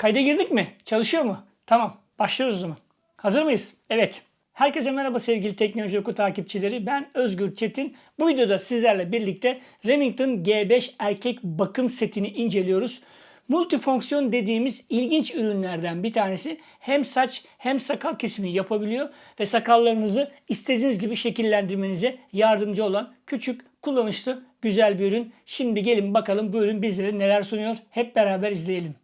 Kayda girdik mi? Çalışıyor mu? Tamam. Başlıyoruz o zaman. Hazır mıyız? Evet. Herkese merhaba sevgili Teknoloji Oku takipçileri. Ben Özgür Çetin. Bu videoda sizlerle birlikte Remington G5 erkek bakım setini inceliyoruz. Multifonksiyon dediğimiz ilginç ürünlerden bir tanesi hem saç hem sakal kesimi yapabiliyor ve sakallarınızı istediğiniz gibi şekillendirmenize yardımcı olan küçük, kullanışlı, güzel bir ürün. Şimdi gelin bakalım bu ürün bizlere neler sunuyor. Hep beraber izleyelim.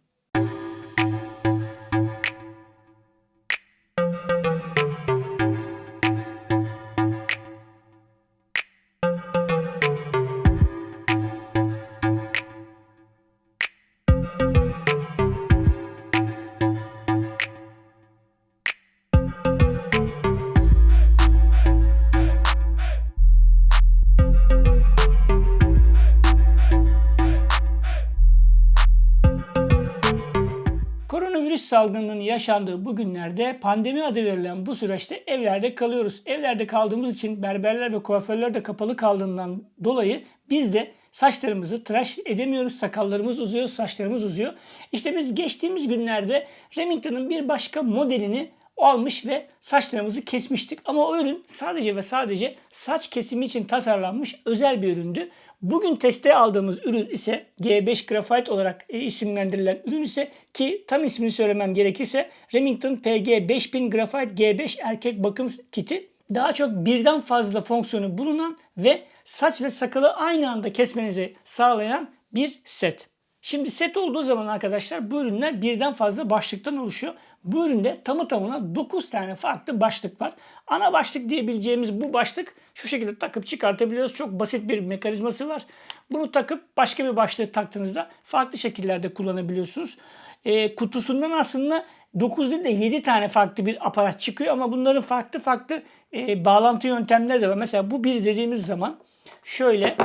Salgınının yaşandığı bu günlerde pandemi adı verilen bu süreçte evlerde kalıyoruz. Evlerde kaldığımız için berberler ve kuaförler de kapalı kaldığından dolayı biz de saçlarımızı tıraş edemiyoruz. Sakallarımız uzuyor, saçlarımız uzuyor. İşte biz geçtiğimiz günlerde Remington'ın bir başka modelini almış ve saçlarımızı kesmiştik. Ama o ürün sadece ve sadece saç kesimi için tasarlanmış özel bir üründü. Bugün teste aldığımız ürün ise G5 Graphite olarak e, isimlendirilen ürün ise ki tam ismini söylemem gerekirse Remington PG 5000 Graphite G5 erkek bakım kiti. Daha çok birden fazla fonksiyonu bulunan ve saç ve sakalı aynı anda kesmenizi sağlayan bir set. Şimdi set olduğu zaman arkadaşlar bu ürünler birden fazla başlıktan oluşuyor. Bu üründe tamı tamına 9 tane farklı başlık var. Ana başlık diyebileceğimiz bu başlık şu şekilde takıp çıkartabiliyoruz. Çok basit bir mekanizması var. Bunu takıp başka bir başlığı taktığınızda farklı şekillerde kullanabiliyorsunuz. E, kutusundan aslında 9 değil de 7 tane farklı bir aparat çıkıyor ama bunların farklı farklı e, bağlantı yöntemleri de var. Mesela bu bir dediğimiz zaman şöyle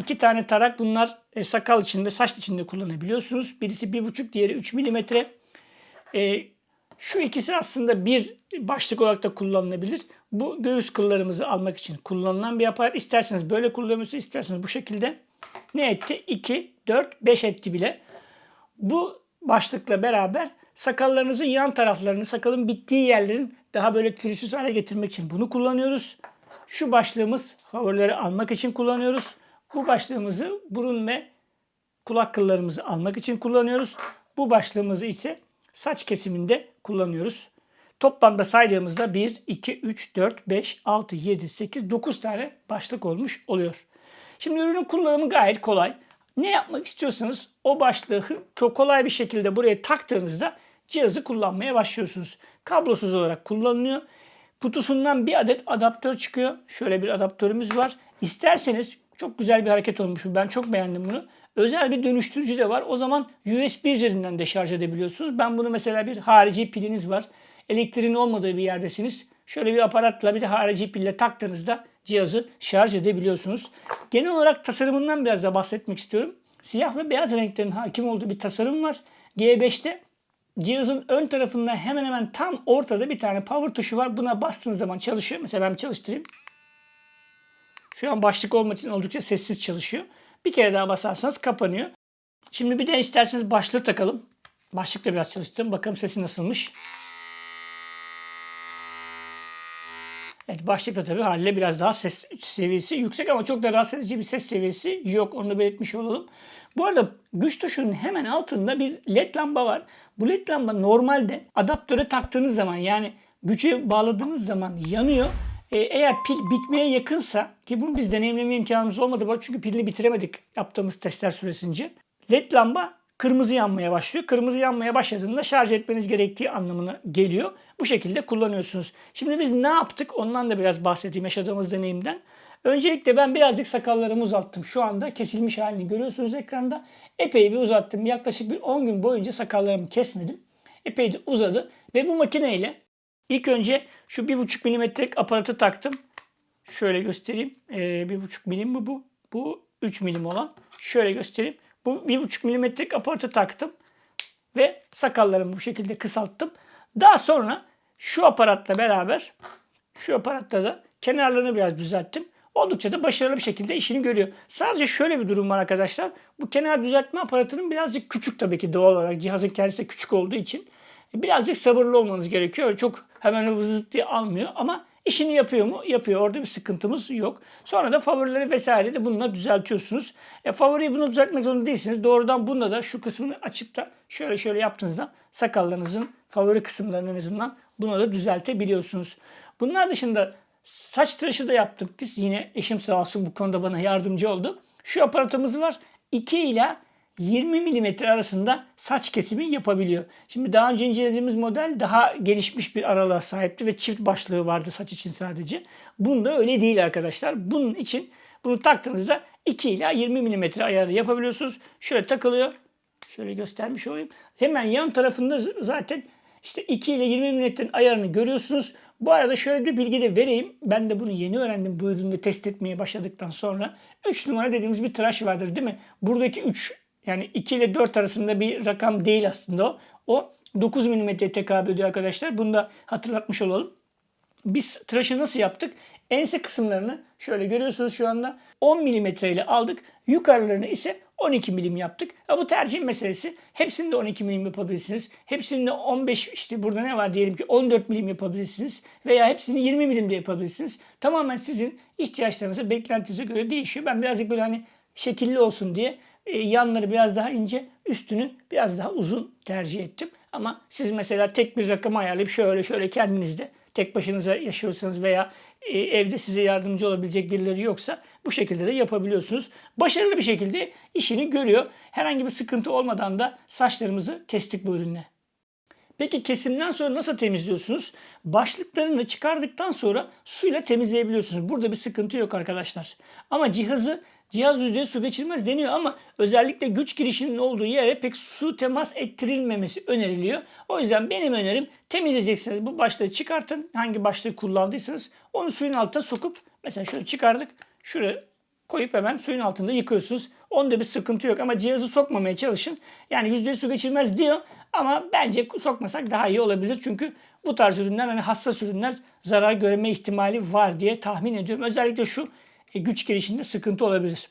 iki tane tarak bunlar e, sakal içinde, saç içinde kullanabiliyorsunuz. Birisi 1,5 diğeri 3 mm. E, şu ikisi aslında bir başlık olarak da kullanılabilir. Bu göğüs kıllarımızı almak için kullanılan bir aparat. İsterseniz böyle kullanabilirsiniz, isterseniz bu şekilde. Ne etti? 2, 4, 5 etti bile. Bu başlıkla beraber sakallarınızın yan taraflarını, sakalın bittiği yerlerin daha böyle pürüzsüz hale getirmek için bunu kullanıyoruz. Şu başlığımız favorileri almak için kullanıyoruz. Bu başlığımızı burun ve kulak kıllarımızı almak için kullanıyoruz. Bu başlığımızı ise saç kesiminde kullanıyoruz. Toplamda saydığımızda 1, 2, 3, 4, 5, 6, 7, 8, 9 tane başlık olmuş oluyor. Şimdi ürünün kullanımı gayet kolay. Ne yapmak istiyorsanız o başlığı çok kolay bir şekilde buraya taktığınızda cihazı kullanmaya başlıyorsunuz. Kablosuz olarak kullanılıyor. Kutusundan bir adet adaptör çıkıyor. Şöyle bir adaptörümüz var. İsterseniz çok güzel bir hareket olmuş. Ben çok beğendim bunu. Özel bir dönüştürücü de var. O zaman USB üzerinden de şarj edebiliyorsunuz. Ben bunu mesela bir harici piliniz var. Elektriğin olmadığı bir yerdesiniz. Şöyle bir aparatla bir de harici pille taktığınızda cihazı şarj edebiliyorsunuz. Genel olarak tasarımından biraz da bahsetmek istiyorum. Siyah ve beyaz renklerin hakim olduğu bir tasarım var. G5'te cihazın ön tarafında hemen hemen tam ortada bir tane power tuşu var. Buna bastığınız zaman çalışıyor. Mesela ben çalıştırayım. Şu an başlık olmak için oldukça sessiz çalışıyor. Bir kere daha basarsanız kapanıyor. Şimdi bir de isterseniz başlığı takalım. Başlıkla biraz çalıştım. Bakalım sesi nasılmış. Evet başlıkta tabii haliyle biraz daha ses seviyesi yüksek ama çok da rahatsız edici bir ses seviyesi yok. Onu da belirtmiş olalım. Bu arada güç tuşunun hemen altında bir led lamba var. Bu led lamba normalde adaptöre taktığınız zaman yani güce bağladığınız zaman yanıyor. Ee, eğer pil bitmeye yakınsa ki bunu biz deneyimleme imkanımız olmadı çünkü pilini bitiremedik yaptığımız testler süresince. LED lamba kırmızı yanmaya başlıyor. Kırmızı yanmaya başladığında şarj etmeniz gerektiği anlamına geliyor. Bu şekilde kullanıyorsunuz. Şimdi biz ne yaptık? Ondan da biraz bahsedeyim yaşadığımız deneyimden. Öncelikle ben birazcık sakallarımı uzattım. Şu anda kesilmiş halini görüyorsunuz ekranda. Epey bir uzattım. Yaklaşık bir 10 gün boyunca sakallarımı kesmedim. Epey de uzadı. Ve bu makineyle ilk önce şu 1,5 milimetrelik aparatı taktım. Şöyle göstereyim. Ee, 1,5 milim mi bu? Bu 3 milim olan. Şöyle göstereyim. Bu 1,5 milimetrelik aparatı taktım. Ve sakallarımı bu şekilde kısalttım. Daha sonra şu aparatla beraber şu aparatta da kenarlarını biraz düzelttim. oldukça da başarılı bir şekilde işini görüyor. Sadece şöyle bir durum var arkadaşlar. Bu kenar düzeltme aparatının birazcık küçük tabii ki doğal olarak. Cihazın kendisi küçük olduğu için. Birazcık sabırlı olmanız gerekiyor. Çok hemen vızıt diye almıyor ama işini yapıyor mu? Yapıyor. Orada bir sıkıntımız yok. Sonra da favorileri vesaire de bununla düzeltiyorsunuz. E, favoriyi bunu düzeltmek zorunda değilsiniz. Doğrudan bunda da şu kısmını açıp da şöyle şöyle yaptığınızda sakallarınızın favori kısımlarını en azından buna da düzeltebiliyorsunuz. Bunlar dışında saç tıraşı da yaptık biz. Yine eşim sağ olsun bu konuda bana yardımcı oldu. Şu aparatımız var. 2 ile 20 mm arasında saç kesimi yapabiliyor. Şimdi daha önce incelediğimiz model daha gelişmiş bir aralığa sahipti ve çift başlığı vardı saç için sadece. Bunda öyle değil arkadaşlar. Bunun için bunu taktığınızda 2 ila 20 mm ayarı yapabiliyorsunuz. Şöyle takılıyor. Şöyle göstermiş olayım. Hemen yan tarafında zaten işte 2 ile 20 mm'nin ayarını görüyorsunuz. Bu arada şöyle bir bilgi de vereyim. Ben de bunu yeni öğrendim bu ürünü test etmeye başladıktan sonra. 3 numara dediğimiz bir tıraş vardır değil mi? Buradaki 3 yani 2 ile 4 arasında bir rakam değil aslında o. O 9 mm tekabül ediyor arkadaşlar. Bunu da hatırlatmış olalım. Biz tıraşı nasıl yaptık? Ense kısımlarını şöyle görüyorsunuz şu anda 10 mm ile aldık. Yukarılarını ise 12 milim yaptık. Ya bu tercih meselesi. Hepsinde 12 milim yapabilirsiniz. Hepsinde 15 işte burada ne var diyelim ki 14 milim yapabilirsiniz. Veya hepsini 20 milim de yapabilirsiniz. Tamamen sizin ihtiyaçlarınıza, beklentinize göre değişiyor. Ben birazcık böyle hani şekilli olsun diye e, yanları biraz daha ince, üstünü biraz daha uzun tercih ettim. Ama siz mesela tek bir rakam ayarlayıp şöyle şöyle kendinizde tek başınıza yaşıyorsanız veya e, evde size yardımcı olabilecek birileri yoksa bu şekilde de yapabiliyorsunuz. Başarılı bir şekilde işini görüyor. Herhangi bir sıkıntı olmadan da saçlarımızı kestik bu ürünle. Peki kesimden sonra nasıl temizliyorsunuz? Başlıklarını çıkardıktan sonra suyla temizleyebiliyorsunuz. Burada bir sıkıntı yok arkadaşlar. Ama cihazı Cihaz yüzde su geçirmez deniyor ama özellikle güç girişinin olduğu yere pek su temas ettirilmemesi öneriliyor. O yüzden benim önerim temizleyeceksiniz. Bu başlığı çıkartın. Hangi başlığı kullandıysanız onu suyun altına sokup mesela şöyle çıkardık. Şuraya koyup hemen suyun altında yıkıyorsunuz. Onda bir sıkıntı yok ama cihazı sokmamaya çalışın. Yani yüzde su geçirmez diyor ama bence sokmasak daha iyi olabilir. Çünkü bu tarz ürünler hani hassas ürünler zarar görme ihtimali var diye tahmin ediyorum. Özellikle şu güç girişinde sıkıntı olabilir.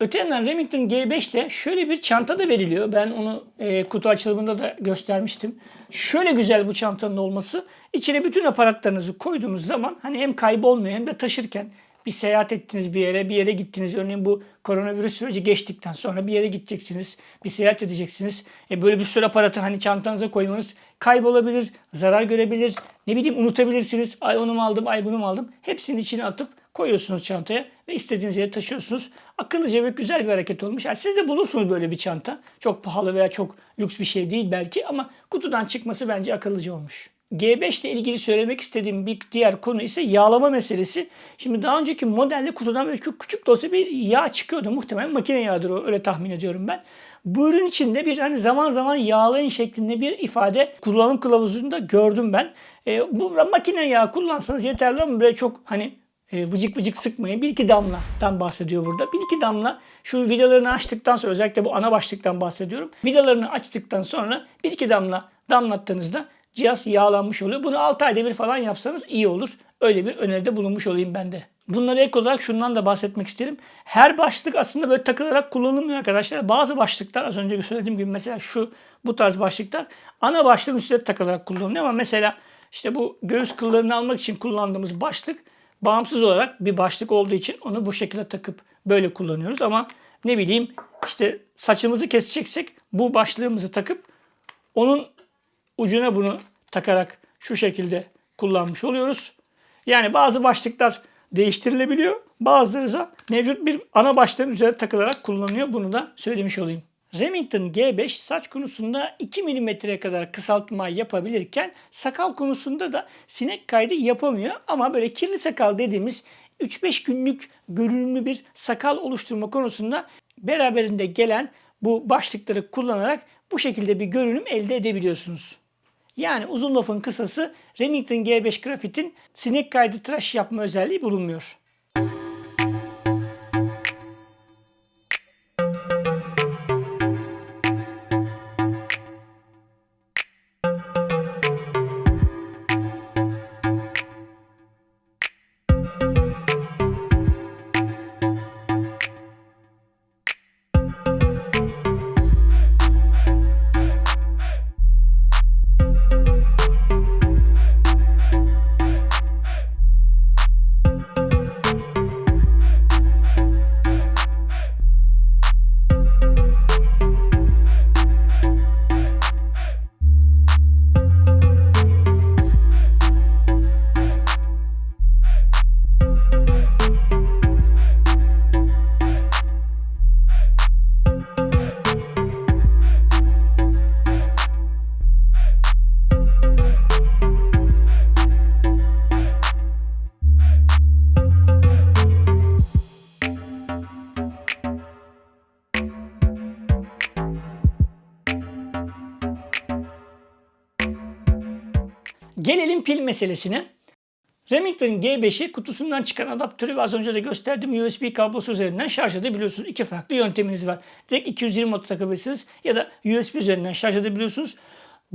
Öte yandan Remington G5 ile şöyle bir çanta da veriliyor. Ben onu e, kutu açılımında da göstermiştim. Şöyle güzel bu çantanın olması. İçine bütün aparatlarınızı koyduğunuz zaman hani hem kaybolmuyor hem de taşırken bir seyahat ettiniz bir yere, bir yere gittiniz. Örneğin bu koronavirüs süreci geçtikten sonra bir yere gideceksiniz, bir seyahat edeceksiniz. E böyle bir sürü aparatı hani çantanıza koymanız kaybolabilir, zarar görebilir, ne bileyim unutabilirsiniz. Ay onu mu aldım, ay bunu mu aldım. Hepsini içine atıp koyuyorsunuz çantaya ve istediğiniz yere taşıyorsunuz. Akıllıca ve güzel bir hareket olmuş. Yani siz de bulursunuz böyle bir çanta. Çok pahalı veya çok lüks bir şey değil belki ama kutudan çıkması bence akıllıca olmuş. G5 ile ilgili söylemek istediğim bir diğer konu ise yağlama meselesi. Şimdi daha önceki modelde kutudan böyle küçük de olsa bir yağ çıkıyordu. Muhtemelen makine yağıdır o öyle tahmin ediyorum ben. Bu ürün içinde bir hani zaman zaman yağlayın şeklinde bir ifade kullanım kılavuzunda gördüm ben. E, bu makine yağı kullansanız yeterli ama böyle çok hani e, vıcık vıcık sıkmayın. Bir iki damladan bahsediyor burada. Bir iki damla şu vidalarını açtıktan sonra özellikle bu ana başlıktan bahsediyorum. Vidalarını açtıktan sonra bir iki damla damlattığınızda cihaz yağlanmış oluyor. Bunu 6 ayda bir falan yapsanız iyi olur. Öyle bir öneride bulunmuş olayım ben de. Bunlara ek olarak şundan da bahsetmek isterim. Her başlık aslında böyle takılarak kullanılmıyor arkadaşlar. Bazı başlıklar az önce söylediğim gibi mesela şu bu tarz başlıklar ana başlığın üstüne takılarak kullanılıyor ama mesela işte bu göğüs kıllarını almak için kullandığımız başlık bağımsız olarak bir başlık olduğu için onu bu şekilde takıp böyle kullanıyoruz. Ama ne bileyim işte saçımızı keseceksek bu başlığımızı takıp onun ucuna bunu takarak şu şekilde kullanmış oluyoruz. Yani bazı başlıklar değiştirilebiliyor. Bazıları da mevcut bir ana başlığın üzerine takılarak kullanılıyor. Bunu da söylemiş olayım. Remington G5 saç konusunda 2 mm'ye kadar kısaltma yapabilirken sakal konusunda da sinek kaydı yapamıyor. Ama böyle kirli sakal dediğimiz 3-5 günlük görünümlü bir sakal oluşturma konusunda beraberinde gelen bu başlıkları kullanarak bu şekilde bir görünüm elde edebiliyorsunuz. Yani uzun lafın kısası Remington G5 Graphite'in sinek kaydı tıraş yapma özelliği bulunmuyor. Gelelim pil meselesine. Remington G5'i kutusundan çıkan adaptörü ve az önce de gösterdiğim USB kablosu üzerinden şarj edebiliyorsunuz. İki farklı yönteminiz var. Direkt 220 volt takabilirsiniz ya da USB üzerinden şarj edebiliyorsunuz.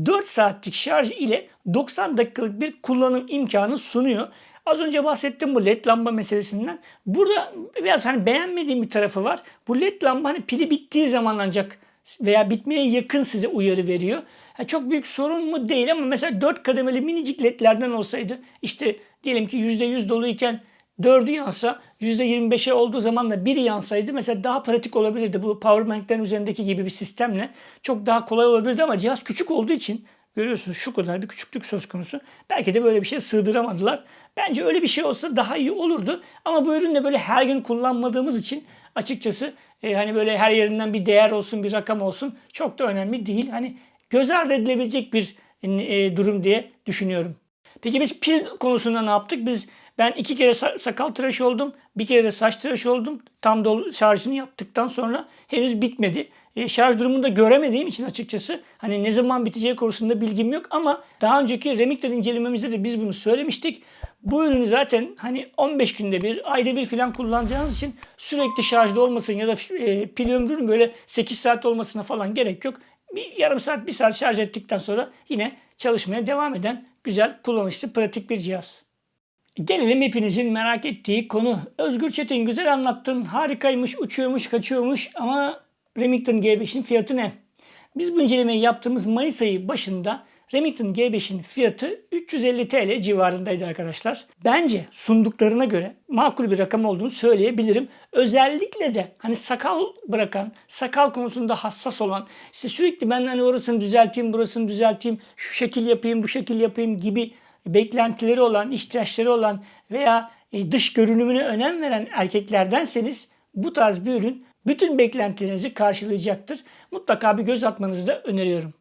4 saatlik şarj ile 90 dakikalık bir kullanım imkanı sunuyor. Az önce bahsettim bu led lamba meselesinden. Burada biraz hani beğenmediğim bir tarafı var. Bu led lamba hani pili bittiği zaman ancak veya bitmeye yakın size uyarı veriyor. Ha, çok büyük sorun mu değil ama mesela 4 kademeli minicik ledlerden olsaydı işte diyelim ki %100 doluyken 4'ü yansa %25'e olduğu zaman da biri yansaydı mesela daha pratik olabilirdi. Bu powerbanklerin üzerindeki gibi bir sistemle çok daha kolay olabilirdi ama cihaz küçük olduğu için görüyorsunuz şu kadar bir küçüklük söz konusu. Belki de böyle bir şey sığdıramadılar. Bence öyle bir şey olsa daha iyi olurdu. Ama bu ürünle böyle her gün kullanmadığımız için açıkçası e, hani böyle her yerinden bir değer olsun, bir rakam olsun çok da önemli değil. Hani göz ardı edilebilecek bir e, durum diye düşünüyorum. Peki biz pil konusunda ne yaptık? Biz ben iki kere sakal tıraş oldum. Bir kere de saç tıraş oldum. Tam dolu şarjını yaptıktan sonra henüz bitmedi. E, şarj durumunu da göremediğim için açıkçası hani ne zaman biteceği konusunda bilgim yok ama daha önceki Remington incelememizde de biz bunu söylemiştik. Bu ürünü zaten hani 15 günde bir, ayda bir falan kullanacağınız için sürekli şarjda olmasın ya da e, pil ömrünün böyle 8 saat olmasına falan gerek yok. Bir yarım saat, bir saat şarj ettikten sonra yine çalışmaya devam eden güzel, kullanışlı, pratik bir cihaz. Gelelim hepinizin merak ettiği konu. Özgür Çetin güzel anlattın. Harikaymış, uçuyormuş, kaçıyormuş ama Remington G5'in fiyatı ne? Biz bu incelemeyi yaptığımız Mayıs ayı başında Remington G5'in fiyatı 350 TL civarındaydı arkadaşlar. Bence sunduklarına göre makul bir rakam olduğunu söyleyebilirim. Özellikle de hani sakal bırakan, sakal konusunda hassas olan, işte sürekli ben hani orasını düzelteyim, burasını düzelteyim, şu şekil yapayım, bu şekil yapayım gibi beklentileri olan, ihtiyaçları olan veya e, dış görünümüne önem veren erkeklerdenseniz bu tarz bir ürün bütün beklentilerinizi karşılayacaktır. Mutlaka bir göz atmanızı da öneriyorum.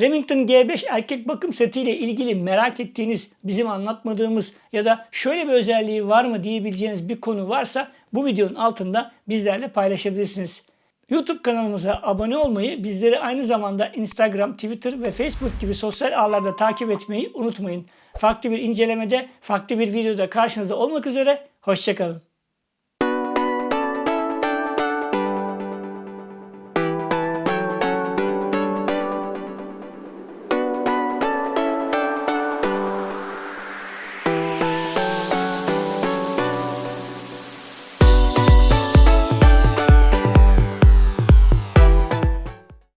Remington G5 erkek bakım setiyle ilgili merak ettiğiniz, bizim anlatmadığımız ya da şöyle bir özelliği var mı diyebileceğiniz bir konu varsa bu videonun altında bizlerle paylaşabilirsiniz. YouTube kanalımıza abone olmayı, bizleri aynı zamanda Instagram, Twitter ve Facebook gibi sosyal ağlarda takip etmeyi unutmayın. Farklı bir incelemede, farklı bir videoda karşınızda olmak üzere, hoşçakalın.